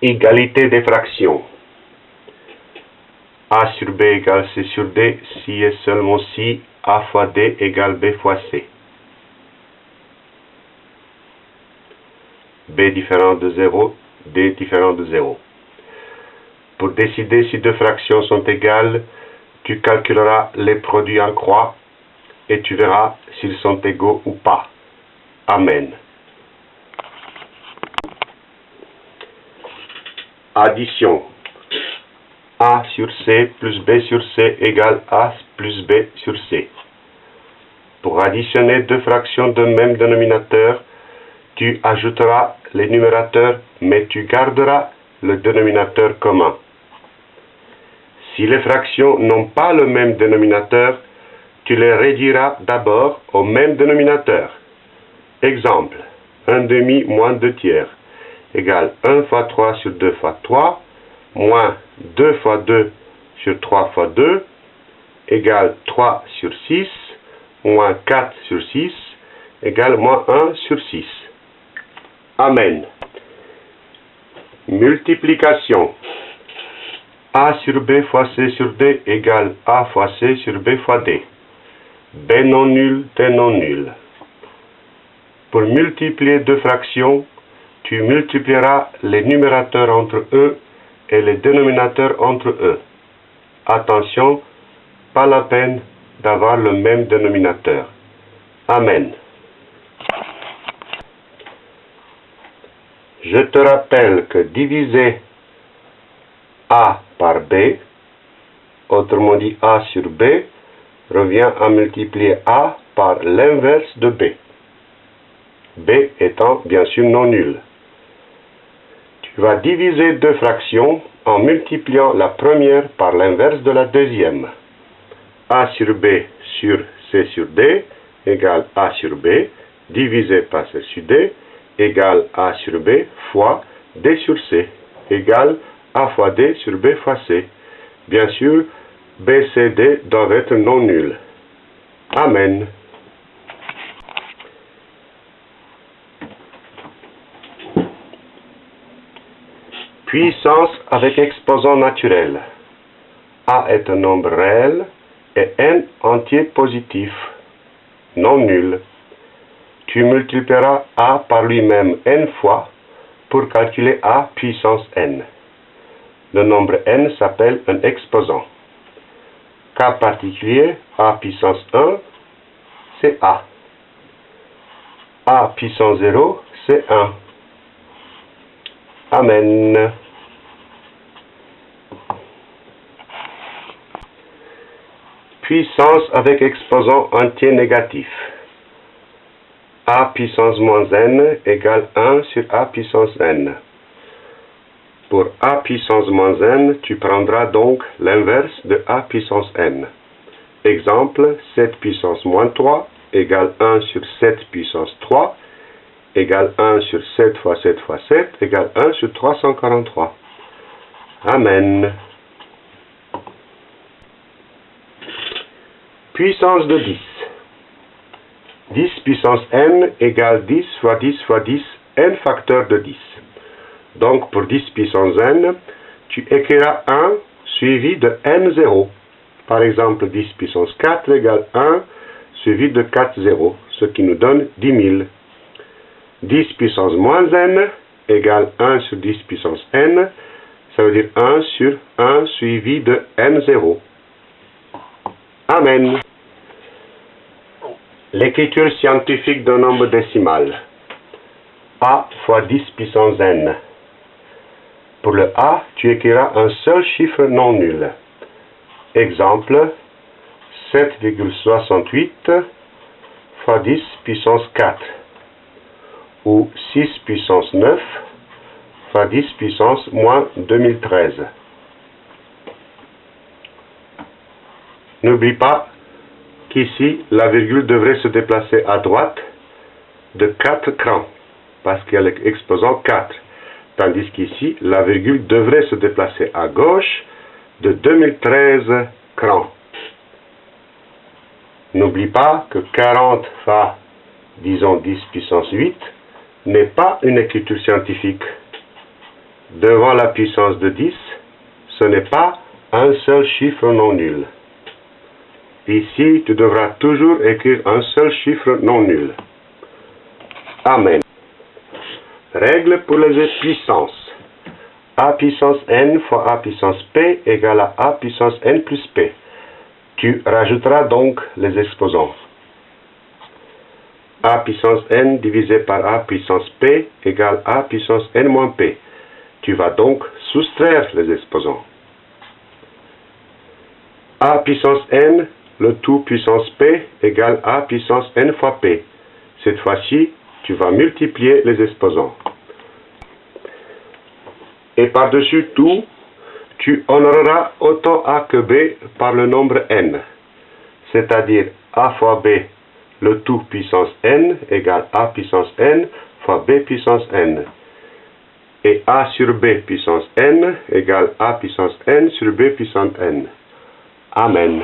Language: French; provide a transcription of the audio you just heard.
Égalité des fractions. A sur B égale C sur D si et seulement si A fois D égale B fois C. B différent de 0, D différent de 0. Pour décider si deux fractions sont égales, tu calculeras les produits en croix et tu verras s'ils sont égaux ou pas. Amen. Addition. A sur C plus B sur C égale A plus B sur C. Pour additionner deux fractions de même dénominateur, tu ajouteras les numérateurs, mais tu garderas le dénominateur commun. Si les fractions n'ont pas le même dénominateur, tu les réduiras d'abord au même dénominateur. Exemple, 1 demi moins 2 tiers égale 1 fois 3 sur 2 fois 3, moins 2 fois 2 sur 3 fois 2, égale 3 sur 6, moins 4 sur 6, égale moins 1 sur 6. Amen. Multiplication. A sur B fois C sur D égale A fois C sur B fois D. B non nul, D non nul. Pour multiplier deux fractions, tu multiplieras les numérateurs entre eux et les dénominateurs entre eux. Attention, pas la peine d'avoir le même dénominateur. Amen. Je te rappelle que diviser A par B, autrement dit A sur B, revient à multiplier A par l'inverse de B. B étant bien sûr non nul. Vas diviser deux fractions en multipliant la première par l'inverse de la deuxième. A sur B sur C sur D égale A sur B divisé par C sur D égale A sur B fois D sur C égale A fois D sur B fois C. Bien sûr, B, C, doivent être non nuls. Amen. Puissance avec exposant naturel. A est un nombre réel et n entier positif, non nul. Tu multiplieras A par lui-même n fois pour calculer A puissance n. Le nombre n s'appelle un exposant. Cas particulier, A puissance 1, c'est A. A puissance 0, c'est 1. Amen. Puissance avec exposant entier négatif. A puissance moins n égale 1 sur A puissance n. Pour A puissance moins n, tu prendras donc l'inverse de A puissance n. Exemple, 7 puissance moins 3 égale 1 sur 7 puissance 3 égale 1 sur 7 fois 7 fois 7 égale 1 sur 343. Amen. Puissance de 10. 10 puissance n égale 10 fois 10 fois 10, n facteur de 10. Donc pour 10 puissance n, tu écriras 1 suivi de n0. Par exemple, 10 puissance 4 égale 1 suivi de 4 0, ce qui nous donne 10 000. 10 puissance moins n égale 1 sur 10 puissance n, ça veut dire 1 sur 1 suivi de n0. Amen. L'écriture scientifique d'un nombre décimal. A fois 10 puissance n. Pour le A, tu écriras un seul chiffre non nul. Exemple, 7,68 fois 10 puissance 4 ou 6 puissance 9 fois 10 puissance moins 2013. N'oublie pas qu'ici, la virgule devrait se déplacer à droite de 4 crans, parce qu'il y a l'exposant 4. Tandis qu'ici, la virgule devrait se déplacer à gauche de 2013 crans. N'oublie pas que 40 fois, disons 10 puissance 8, n'est pas une écriture scientifique. devant la puissance de 10, ce n'est pas un seul chiffre non nul. Ici, tu devras toujours écrire un seul chiffre non nul. Amen. Règle pour les puissances. a puissance n fois a puissance p égale à a puissance n plus p. Tu rajouteras donc les exposants. a puissance n divisé par a puissance p égale a puissance n moins p. Tu vas donc soustraire les exposants. a puissance n, le tout puissance p égale a puissance n fois p. Cette fois-ci, tu vas multiplier les exposants. Et par-dessus tout, tu honoreras autant A que B par le nombre n, c'est-à-dire A fois B, le tout puissance n égale A puissance n fois B puissance n. Et A sur B puissance n égale A puissance n sur B puissance n. Amen.